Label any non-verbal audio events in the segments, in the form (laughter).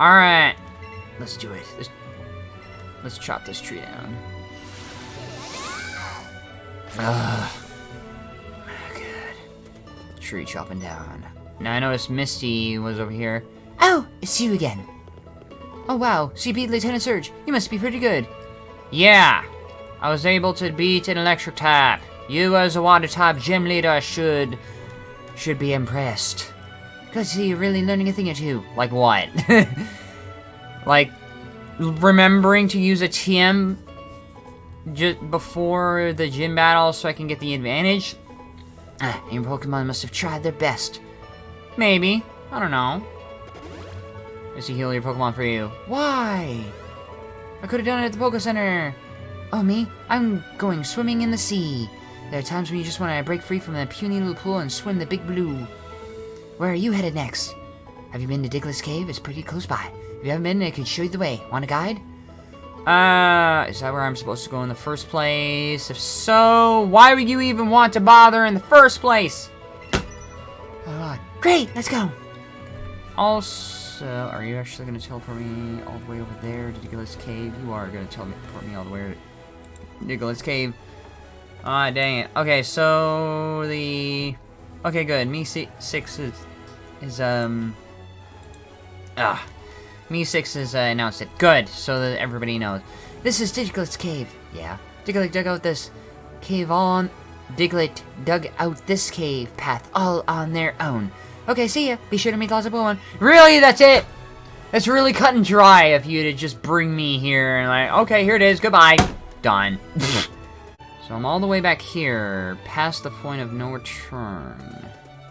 Alright. Let's do it. Let's, let's chop this tree down. Ugh. Good. Tree chopping down. Now I noticed Misty was over here. Oh, it's you again. Oh wow, so you beat Lieutenant Surge. You must be pretty good. Yeah. I was able to beat an electric type. You as a water type gym leader should... should be impressed. Good to see you're really learning a thing or two. Like what? (laughs) like, remembering to use a TM just before the gym battle so I can get the advantage? Ah, your Pokemon must have tried their best. Maybe. I don't know. Is he heal your Pokemon for you? Why? I could have done it at the Poke Center. Oh, me? I'm going swimming in the sea. There are times when you just want to break free from that puny little pool and swim the big blue. Where are you headed next? Have you been to Diglett's Cave? It's pretty close by. If you haven't been, I can show you the way. Want a guide? Uh, is that where I'm supposed to go in the first place? If so, why would you even want to bother in the first place? Alright. Great, let's go. Also, are you actually going to teleport me all the way over there to Diglett's Cave? You are going to teleport me all the way to Diglett's Cave. Ah, dang it. Okay, so the Okay, good. Me six is is um ah me six has uh, announced it. Good, so that everybody knows. This is Diglett's cave. Yeah, Diglett dug out this cave on. Diglett dug out this cave path all on their own. Okay, see ya. Be sure to meet lots of Pokemon. Really, that's it. That's really cut and dry if you to just bring me here and like, okay, here it is. Goodbye. Done. (laughs) So I'm all the way back here, past the point of no return.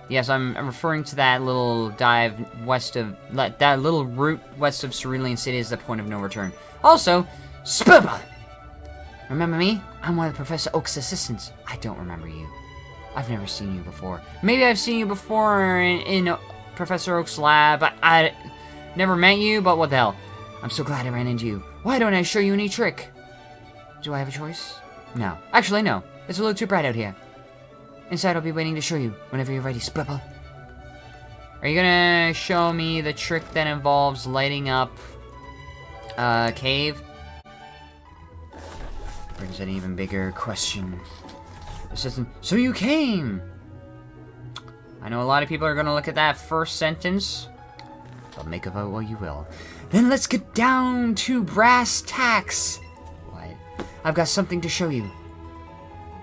Yes, I'm, referring to that little dive west of... That little route west of Cerulean City is the point of no return. Also, Spooba! Remember me? I'm one of Professor Oak's assistants. I don't remember you. I've never seen you before. Maybe I've seen you before in, in Professor Oak's lab. I, I never met you, but what the hell. I'm so glad I ran into you. Why don't I show you any trick? Do I have a choice? No. Actually, no. It's a little too bright out here. Inside, I'll be waiting to show you whenever you're ready, Spripple. Are you gonna show me the trick that involves lighting up a uh, cave? Brings an even bigger question. Assistant, so you came! I know a lot of people are gonna look at that first sentence. But make of it what you will. Then let's get down to brass tacks. I've got something to show you.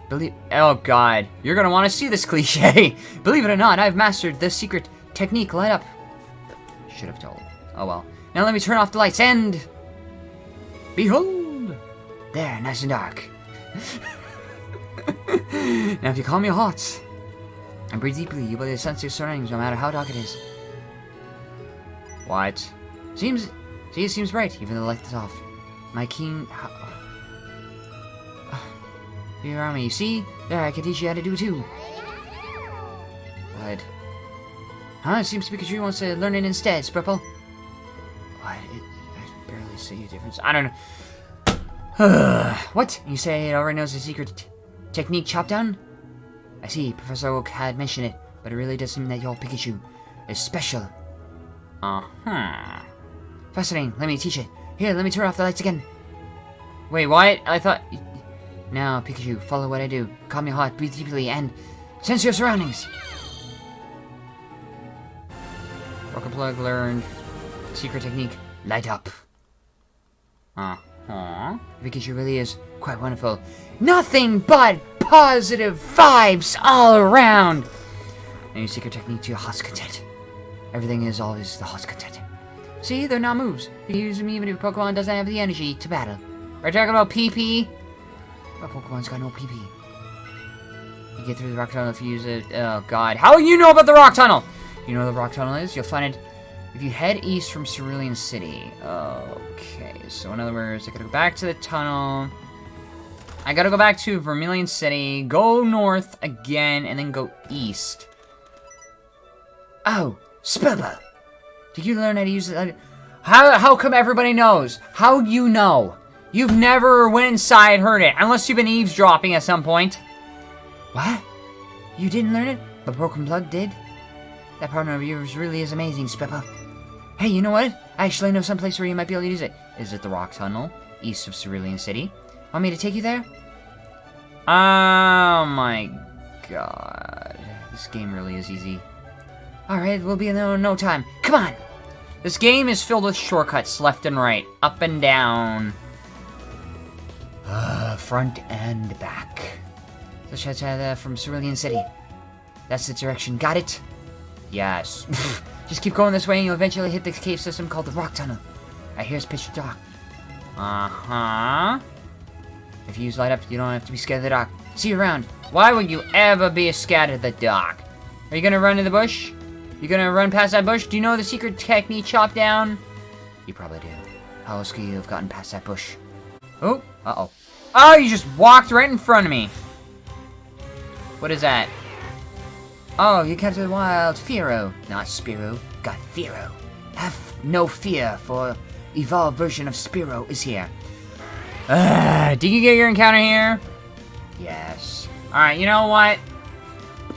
Believe- Oh god, you're gonna want to see this (laughs) cliche! Believe it or not, I've mastered the secret technique light up. Should have told. Oh well. Now let me turn off the lights and... Behold! There, nice and dark. (laughs) now if you calm your hearts and breathe deeply, you'll be sense your surroundings no matter how dark it is. What? Seems... See, it seems bright, even though the light is off. My keen... Here are me. See? There, I can teach you how to do too. What? Huh? It seems Pikachu wants to learn it instead, Spripple. What? I barely see a difference. I don't know. (sighs) what? You say it already knows the secret technique chop down? I see, Professor Oak had mentioned it, but it really does seem that your Pikachu is special. Uh-huh. Fascinating, let me teach it. Here, let me turn off the lights again. Wait, what? I thought... Now, Pikachu, follow what I do. Calm your heart, breathe deeply, and sense your surroundings. Rocket Plug learned secret technique, light up. Uh-huh. Pikachu really is quite wonderful. Nothing but positive vibes all around. And your secret technique to your heart's content. Everything is always the heart's content. See, they're not moves. You can use them even if Pokemon doesn't have the energy to battle. We're talking about PP. My Pokemon's got no PP. You get through the rock tunnel if you use it. Oh god. How do you know about the rock tunnel? You know where the rock tunnel is? You'll find it if you head east from Cerulean City. Okay, so in other words, I gotta go back to the tunnel. I gotta go back to Vermilion City, go north again, and then go east. Oh, Spilba! Did you learn how to use it? How, how come everybody knows? How you know? You've never went inside heard it, unless you've been eavesdropping at some point. What? You didn't learn it? But Broken Plug did? That partner of yours really is amazing, Spippa. Hey, you know what? I actually know some place where you might be able to use it. Is it the Rock Tunnel, east of Cerulean City? Want me to take you there? Oh my god. This game really is easy. Alright, we'll be in there in no time. Come on! This game is filled with shortcuts left and right, up and down. Uh, front and back. Let's try that from Cerulean City. That's the direction. Got it? Yes. (laughs) Just keep going this way and you'll eventually hit the cave system called the Rock Tunnel. I hear here's Pitch Dark. Uh-huh. If you use light up, you don't have to be scared of the dark. See you around. Why would you ever be scared of the dark? Are you gonna run in the bush? You gonna run past that bush? Do you know the secret technique chop down? You probably do. How else could you have gotten past that bush? Oh, uh-oh. Oh, you just walked right in front of me. What is that? Oh, you captured a wild Fearow, not Spearow. Got Fearow. Have no fear, for evolved version of Spearow is here. Uh, (sighs) did you get your encounter here? Yes. Alright, you know what?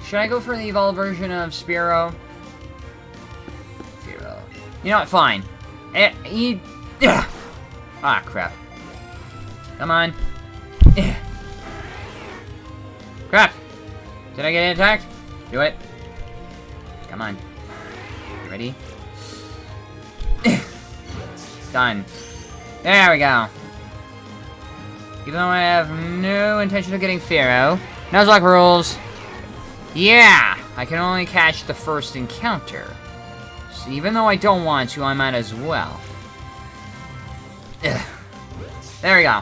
Should I go for the evolved version of Spearow? Spearow. You know what? Fine. Eh. Ugh. (sighs) Ah, crap. Come on. Crap. Did I get attacked? Do it. Come on. Ready? (coughs) Done. There we go. Even though I have no intention of getting Fearow. Nuzlocke rules. Yeah! I can only catch the first encounter. So even though I don't want to, I might as well. Ugh. (coughs) There we go.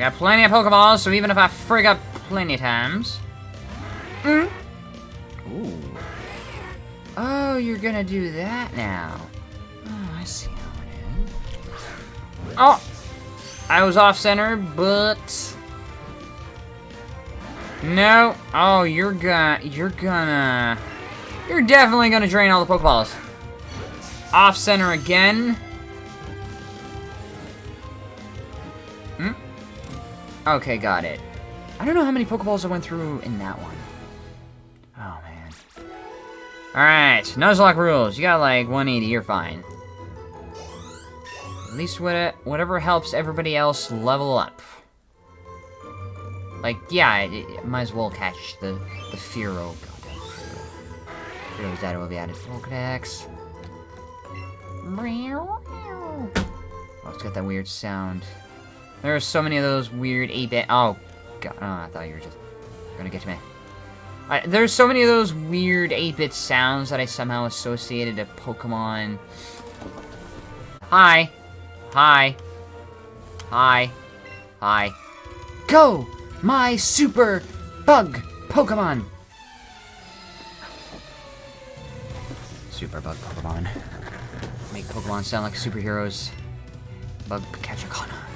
I got plenty of Pokeballs, so even if I frig up plenty of times... Mm. Ooh. Oh, you're gonna do that now. Oh, I see how it is. Oh! I was off-center, but... No. Oh, you're gonna... You're gonna... You're definitely gonna drain all the Pokeballs. Off-center again. Okay, got it. I don't know how many Pokeballs I went through in that one. Oh, man. Alright, Nuzlocke rules. You got like 180, you're fine. At least what, whatever helps everybody else level up. Like, yeah, it, it might as well catch the, the Fearow. Goddamn Fearow. Data will be added to Pokedex. Oh, it's got that weird sound. There are so many of those weird 8-bit... Oh, God. Oh, I thought you were just gonna get to me. I, there's so many of those weird 8-bit sounds that I somehow associated to Pokemon. Hi. Hi. Hi. Hi. Go! My super bug Pokemon! Super bug Pokemon. Make Pokemon sound like superheroes. Bug Pikachakana.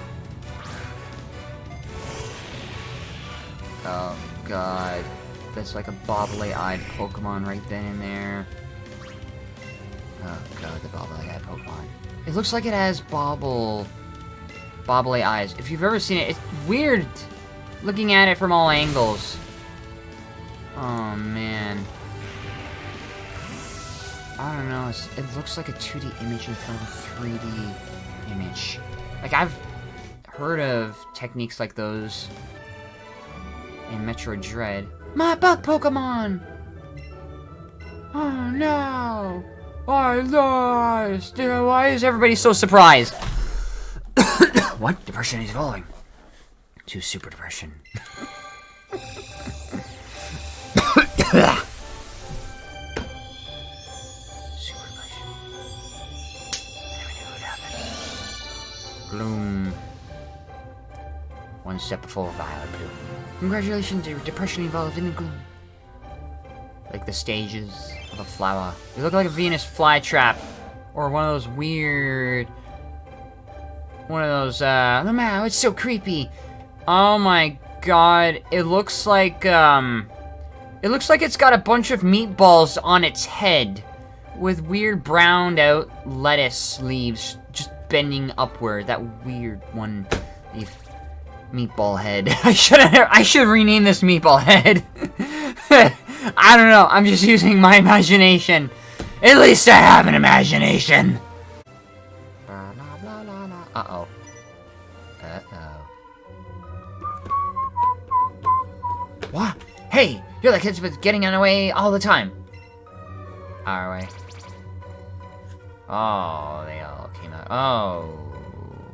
Oh god. That's like a bobbly-eyed Pokemon right then and there. Oh god, the bobbly-eyed Pokemon. It looks like it has bobble... bobbly eyes. If you've ever seen it, it's weird looking at it from all angles. Oh man. I don't know, it looks like a 2D image in front of a 3D image. Like, I've heard of techniques like those in Metroid Dread. My bug Pokemon! Oh no! I lost! Why is everybody so surprised? (coughs) what? Depression is falling. To super depression. (coughs) (coughs) Gloom. One step before Vileplume. Congratulations, your depression evolved into gloom. Like the stages of a flower. You look like a Venus flytrap. Or one of those weird... One of those, uh... Oh, man, it's so creepy. Oh my god. It looks like, um... It looks like it's got a bunch of meatballs on its head. With weird browned out lettuce leaves just bending upward. That weird one. Meatball head. (laughs) I should I should rename this meatball head. (laughs) I don't know. I'm just using my imagination. At least I have an imagination! Uh-oh. Uh-oh. What? Hey! You're the kids with getting in the way all the time. Our way. Oh, they all came out. Oh,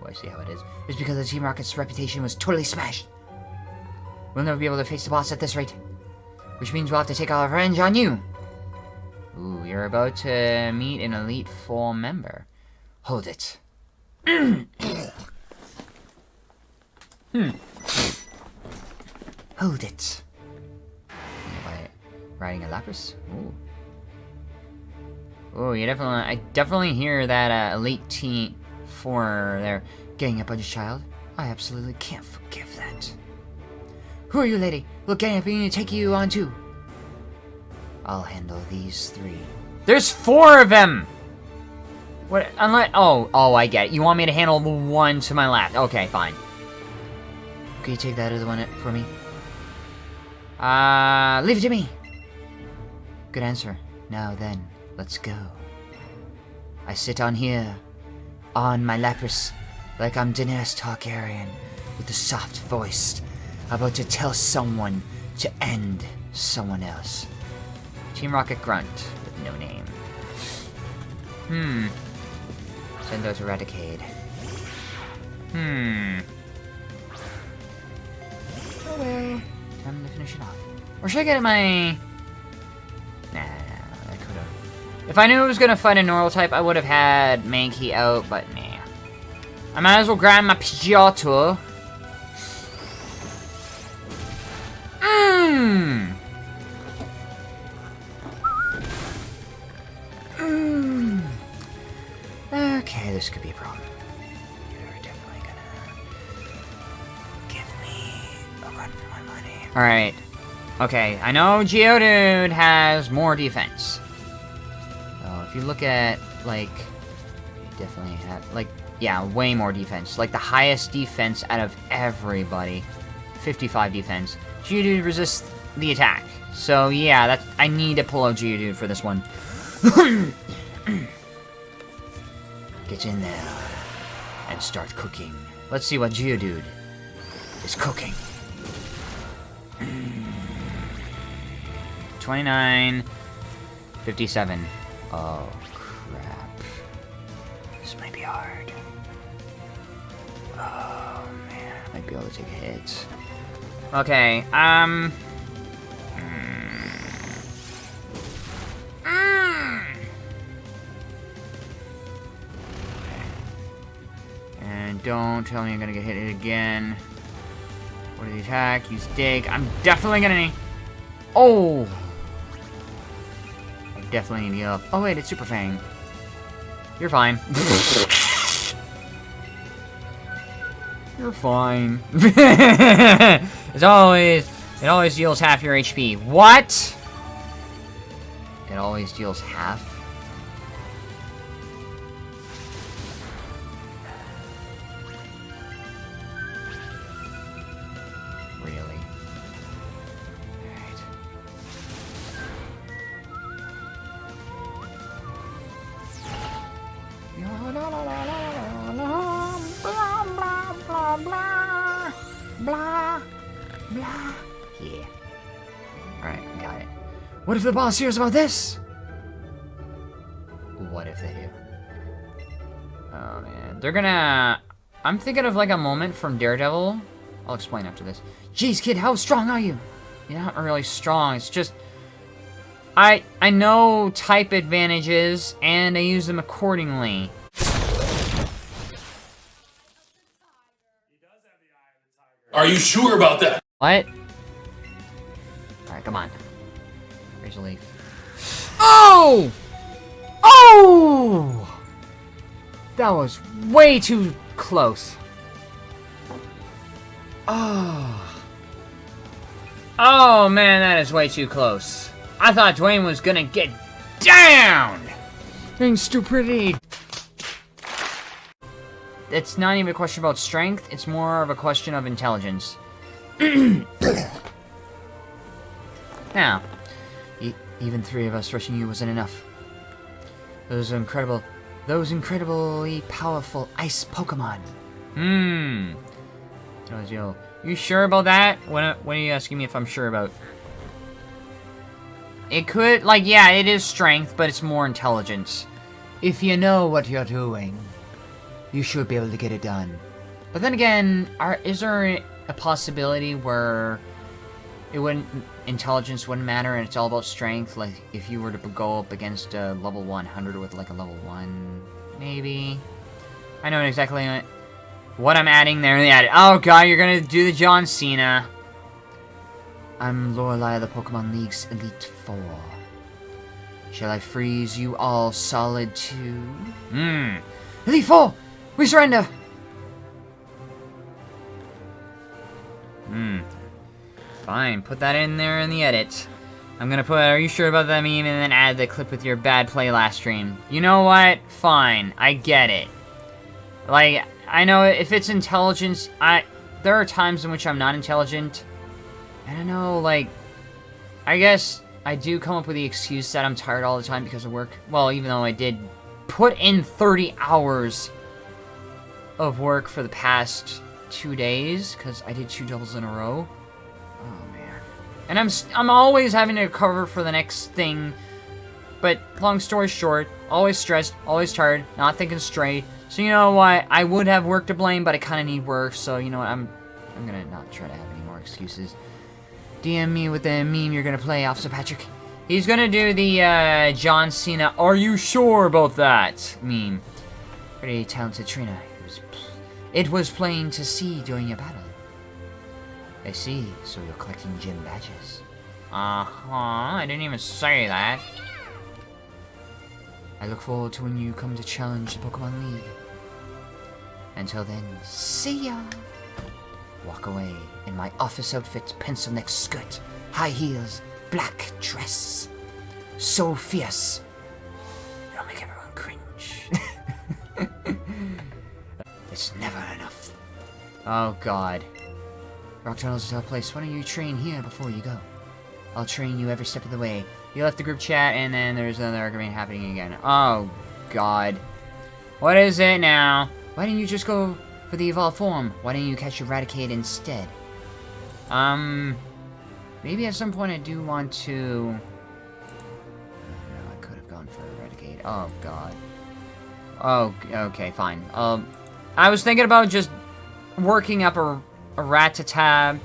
I see how it is. It's because the Team Rocket's reputation was totally smashed. We'll never be able to face the boss at this rate. Which means we'll have to take our revenge on you. Ooh, you're about to meet an Elite Four member. Hold it. (clears throat) hmm. Hold it. By riding a Lapras? Ooh. Oh, you definitely, I definitely hear that uh, Elite Team 4 there getting up on your child. I absolutely can't forgive that. Who are you, lady? Look, gang up and take you on too. I'll handle these three. There's four of them! What, unless, oh, oh, I get it. You want me to handle the one to my left. Okay, fine. Can you take that other one for me? Uh, leave it to me. Good answer. Now then, let's go. I sit on here, on my Lapras, like I'm Daenerys Targaryen, with the soft voice, about to tell someone to end someone else. Team Rocket Grunt, with no name. Hmm. Send those Eradicate. Hmm. Oh well. Time to finish it off. Or should I get my... Nah, I could've. If I knew it was gonna fight a normal type, I would have had Mankey out, but nah. I might as well grab my Pidgeotto. Mmm! Mmm. Okay, this could be a problem. You're definitely gonna give me a run for my money. Alright. Okay, I know Geodude has more defense. So if you look at, like, definitely have, like, yeah, way more defense. Like, the highest defense out of everybody. 55 defense. Geodude resists the attack. So, yeah, that's, I need to pull out Geodude for this one. (coughs) Get in there and start cooking. Let's see what Geodude is cooking. 29, 57. Oh, crap. This might be hard. Oh, man. I might be able to take a hit. Okay, um... And don't tell me I'm gonna get hit again. What is the attack? Use dig. I'm definitely gonna need... Oh! I definitely need to get up. Oh wait, it's Super Fang. You're fine. (laughs) You're fine. (laughs) it's always... It always deals half your HP. What? It always deals half? What if the boss hears about this? What if they do? Oh man. They're gonna... I'm thinking of like a moment from Daredevil. I'll explain after this. Jeez, kid, how strong are you? You're not really strong. It's just... I I know type advantages, and I use them accordingly. Are you sure about that? What? Alright, come on. Oh! Oh! That was way too close. Oh. Oh, man, that is way too close. I thought Dwayne was gonna get down! Being stupidity. It's not even a question about strength, it's more of a question of intelligence. (clears throat) now, even three of us rushing you wasn't enough. Those incredible, those incredibly powerful ice Pokemon. Hmm. You. Sure about that? What, what are you asking me if I'm sure about? It could, like, yeah, it is strength, but it's more intelligence. If you know what you're doing, you should be able to get it done. But then again, are, is there a possibility where it wouldn't intelligence wouldn't matter and it's all about strength? Like if you were to go up against a level 100 with like a level 1, maybe. I know exactly what I'm adding there. Added. Oh god, you're gonna do the John Cena. I'm Lorelei of the Pokemon League's Elite Four. Shall I freeze you all solid too? Hmm. Elite Four, we surrender. Hmm. Fine, put that in there in the edit. I'm gonna put, are you sure about that meme, and then add the clip with your bad play last stream. You know what? Fine, I get it. Like, I know if it's intelligence, I, there are times in which I'm not intelligent. I don't know, like, I guess I do come up with the excuse that I'm tired all the time because of work. Well, even though I did put in 30 hours of work for the past two days, because I did two doubles in a row. Oh, man. And I'm, I'm always having to cover for the next thing. But, long story short, always stressed, always tired, not thinking straight. So, you know what? I would have work to blame, but I kind of need work. So, you know what? I'm, I'm to not try to have any more excuses. DM me with the meme you're to play, Officer Patrick. He's to do the uh, John Cena, are you sure about that meme. Pretty talented trainer. It was plain to see during your battle. I see, so you're collecting gym badges. Uh-huh, I didn't even say that. I look forward to when you come to challenge the Pokemon League. Until then, see ya! Walk away in my office outfit, pencil neck skirt, high heels, black dress. So fierce. It'll make everyone cringe. (laughs) (laughs) it's never enough. Oh god. Rock Tunnel's a tough place. Why don't you train here before you go? I'll train you every step of the way. You left the group chat and then there's another argument happening again. Oh god. What is it now? Why didn't you just go for the evolved form? Why didn't you catch Eradicate instead? Um, maybe at some point I do want to... No, I could have gone for Eradicate. Oh, God. Oh, okay, fine. Um, I was thinking about just working up a, a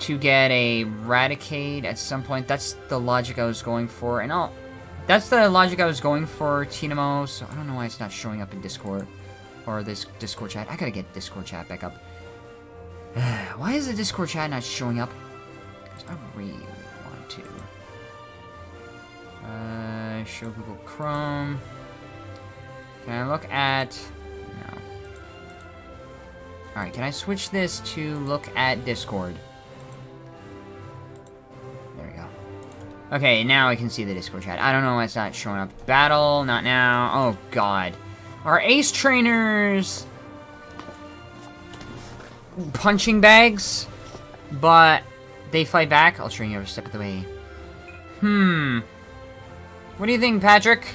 to get a Raticate at some point. That's the logic I was going for, and I'll... That's the logic I was going for, Tinamo, so I don't know why it's not showing up in Discord. Or this Discord chat. I gotta get Discord chat back up. (sighs) Why is the Discord chat not showing up? I really want to. Uh, show Google Chrome. Can I look at... Alright, can I switch this to look at Discord? There we go. Okay, now I can see the Discord chat. I don't know why it's not showing up. Battle, not now. Oh, God. Our ace trainers punching bags, but they fight back. I'll train you every step of the way. Hmm. What do you think, Patrick?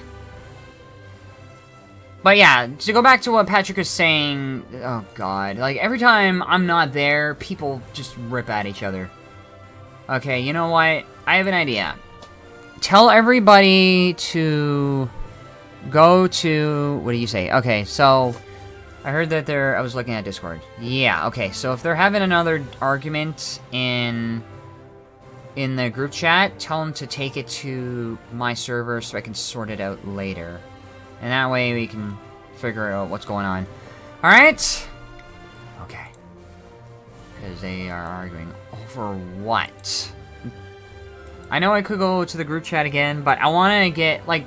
But yeah, to go back to what Patrick was saying, oh god, like every time I'm not there, people just rip at each other. Okay, you know what? I have an idea. Tell everybody to go to, what do you say? Okay, so I heard that they're, I was looking at Discord. Yeah, okay, so if they're having another argument in in the group chat, tell them to take it to my server so I can sort it out later. And that way we can figure out what's going on. Alright? Okay. Because they are arguing over what? I know I could go to the group chat again, but I want to get, like,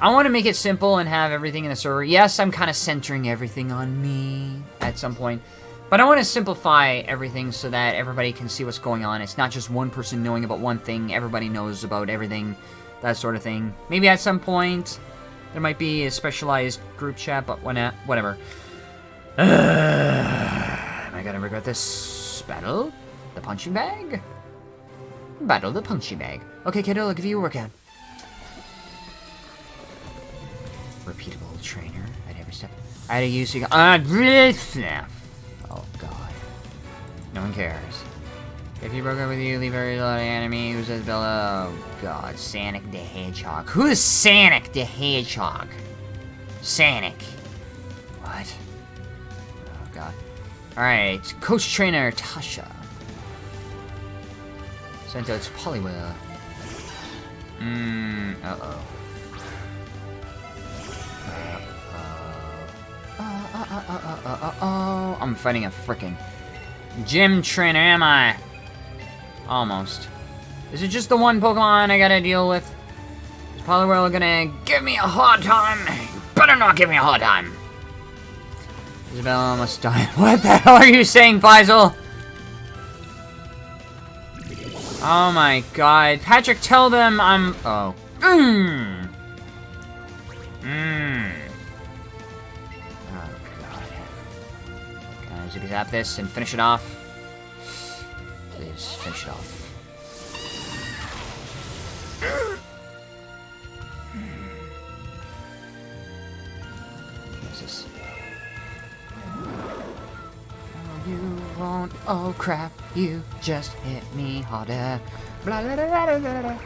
I want to make it simple and have everything in the server. Yes, I'm kind of centering everything on me at some point. But I want to simplify everything so that everybody can see what's going on. It's not just one person knowing about one thing. Everybody knows about everything. That sort of thing. Maybe at some point there might be a specialized group chat, but when, whatever. Uh, (sighs) am I gonna regret this battle? The punching bag? Battle the punching bag. Okay, kiddo, I'll give you a workout. repeatable trainer at every step. I had use you. Uh, (laughs) oh god. No one cares. If you broke up with you, leave every little enemy who says Bella. Oh god, Sonic the Hedgehog. Who is Sonic the Hedgehog? Sonic. What? Oh god. Alright, coach trainer Tasha. Sent out to Poliwhirl. Mmm, uh-oh. Uh-oh. I'm fighting a frickin' gym trainer, am I? Almost. Is it just the one Pokemon I gotta deal with? Is Poliwhirl gonna give me a hard time? Better not give me a hard time. Isabelle almost died. (laughs) What the hell are you saying, Faisal? Oh my god. Patrick, tell them I'm... Oh. Mmm. Mmm. Oh god. Can I zap this and finish it off? Please, finish it off. What's this? Oh, you won't. Oh crap! You just hit me harder. Blah, blah, blah, blah, blah, blah.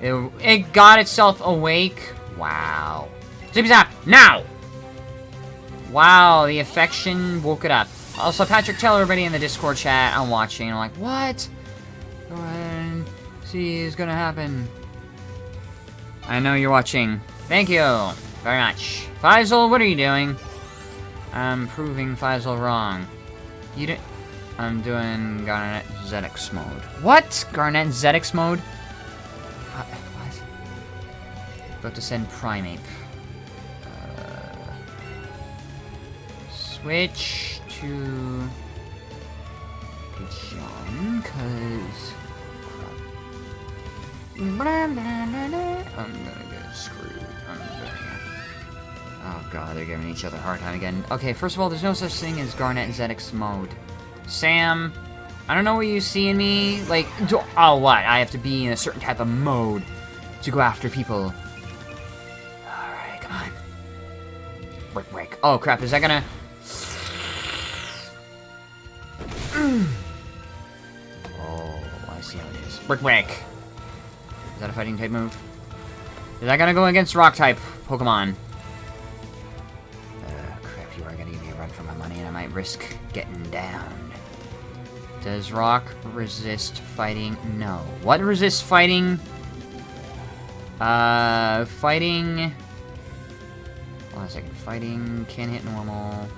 It, it got itself awake. Wow. Zippy zap now. Wow, the affection woke it up. Also, Patrick, tell everybody in the Discord chat I'm watching. I'm like, what? Go ahead and see is gonna happen. I know you're watching. Thank you very much. Faisal, what are you doing? I'm proving Faisal wrong. You didn't... I'm doing Garnet Zedix mode. What? Garnet Zedix mode? Uh, what? About to send Primeape. Switch to... John, cause... I'm gonna get screwed. I'm gonna... Oh god, they're giving each other a hard time again. Okay, first of all, there's no such thing as Garnet Zedix mode. Sam, I don't know what you see in me. Like, do, oh, what? I have to be in a certain type of mode to go after people. Alright, come on. Break, break. Oh, crap, is that gonna... Brick, break. Is that a fighting type move? Is that gonna go against rock type Pokemon? Uh, crap, you are gonna give me a run for my money and I might risk getting down. Does rock resist fighting? No. What resists fighting? Uh, fighting... Hold on a second. Fighting, can hit normal.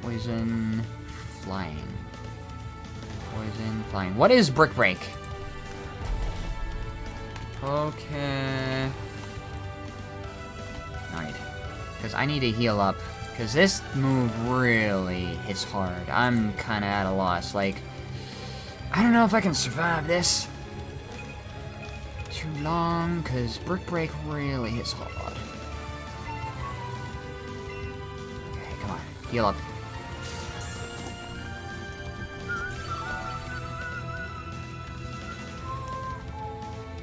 Poison, flying. Poison, flying. What is Brick Break? Okay. Alright. Because I need to heal up. Because this move really hits hard. I'm kind of at a loss. Like, I don't know if I can survive this. Too long, because Brick Break really hits hard. Okay, come on. Heal up.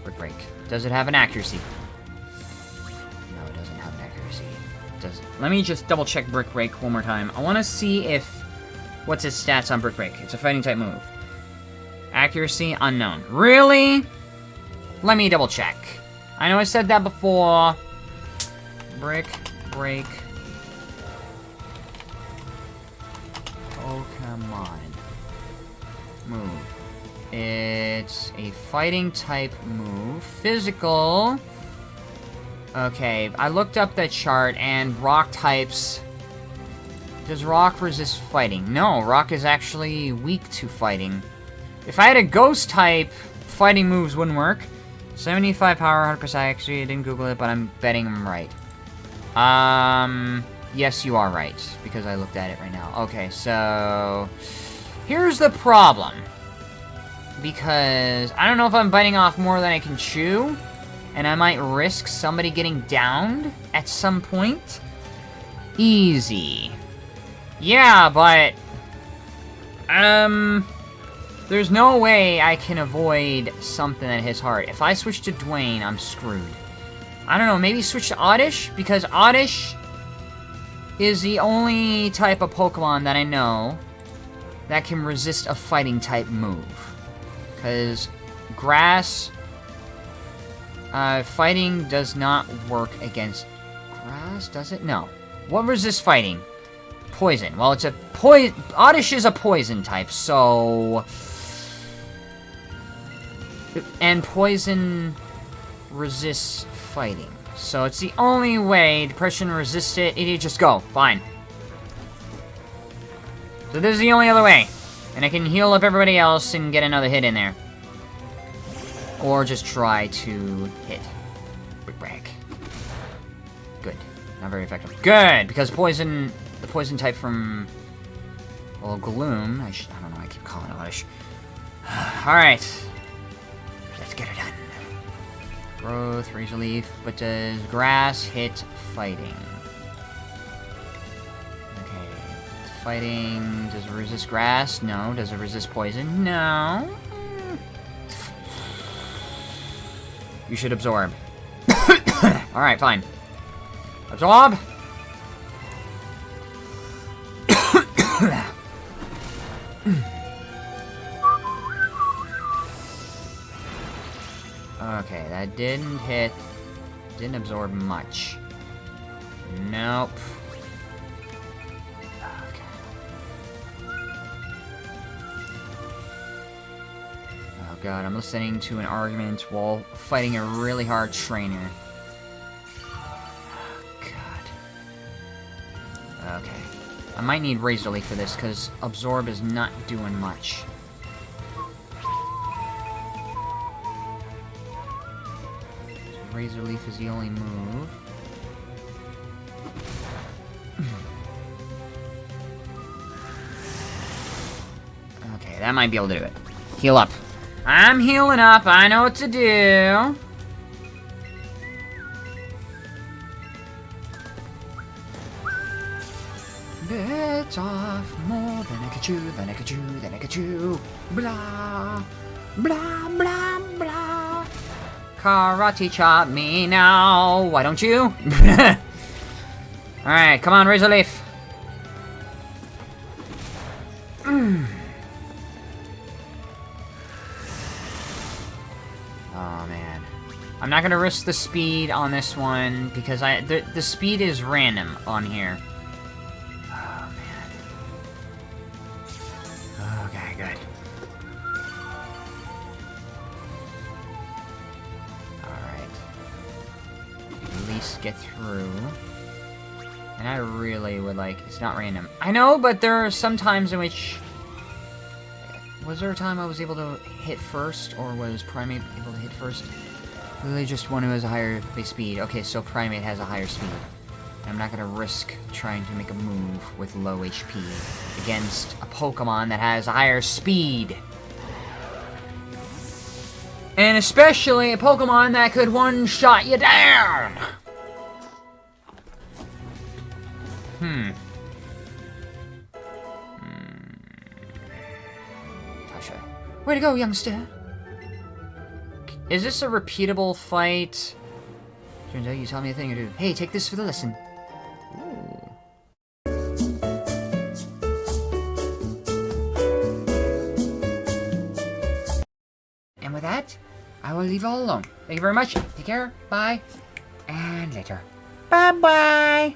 Brick Break. Does it have an accuracy? No, it doesn't have an accuracy. Does Let me just double check Brick Break one more time. I want to see if... What's its stats on Brick Break? It's a fighting type move. Accuracy, unknown. Really? Let me double check. I know I said that before. Brick Break. Oh, Pokemon. Move. It's a fighting type move. Physical. Okay, I looked up that chart and rock types... Does rock resist fighting? No, rock is actually weak to fighting. If I had a ghost type, fighting moves wouldn't work. 75 power, 100% accuracy. I didn't Google it, but I'm betting I'm right. Um, yes, you are right, because I looked at it right now. Okay, so... Here's the problem. Because I don't know if I'm biting off more than I can chew, and I might risk somebody getting downed at some point. Easy. Yeah, but... Um... There's no way I can avoid something that hits hard. If I switch to Dwayne, I'm screwed. I don't know, maybe switch to Oddish? Because Oddish is the only type of Pokemon that I know that can resist a fighting type move. Because grass, uh, fighting does not work against grass, does it? No. What resists fighting? Poison. Well, it's a poison. Oddish is a poison type, so. And poison resists fighting. So it's the only way depression resists it. It just go. Fine. So this is the only other way. And I can heal up everybody else and get another hit in there. Or just try to hit. Brick break. Good. Not very effective. Good! Because poison... The poison type from... Well, Gloom... I, I don't know, I keep calling it Oddish. (sighs) Alright. Let's get it done. Growth, Razor Leaf, but does Grass hit Fighting? Fighting... Does it resist Grass? No. Does it resist Poison? No. You should absorb. (coughs) Alright, fine. Absorb! (coughs) okay, that didn't hit... Didn't absorb much. Nope. God, I'm listening to an argument while fighting a really hard trainer. Oh, god. Okay. I might need Razor Leaf for this, because Absorb is not doing much. Razor Leaf is the only move. (clears throat) okay, that might be able to do it. Heal up. I'm healing up. I know what to do. Bits off more than I could chew, than I could chew, than I could chew. Blah, blah, blah, blah. Karate chop me now. Why don't you? (laughs) Alright, come on, Razor Leaf. Mm. (clears throat) I'm not gonna risk the speed on this one because I the the speed is random on here. Oh man. Okay, good. Alright. At least get through. And I really would like... It's not random. I know, but there are some times in which... Was there a time I was able to hit first, or was Primeape able to hit first? Literally just one who has a higher base speed. Okay, so Primeape has a higher speed. I'm not gonna risk trying to make a move with low HP against a Pokemon that has a higher speed. And especially a Pokemon that could one-shot you down! Hmm. Hmm. Tasha. Way to go, youngster! Is this a repeatable fight? Turns out you taught me a thing or two. Hey, take this for the lesson. Ooh. And with that, I will leave all alone. Thank you very much. Take care. Bye. And later. Bye-bye.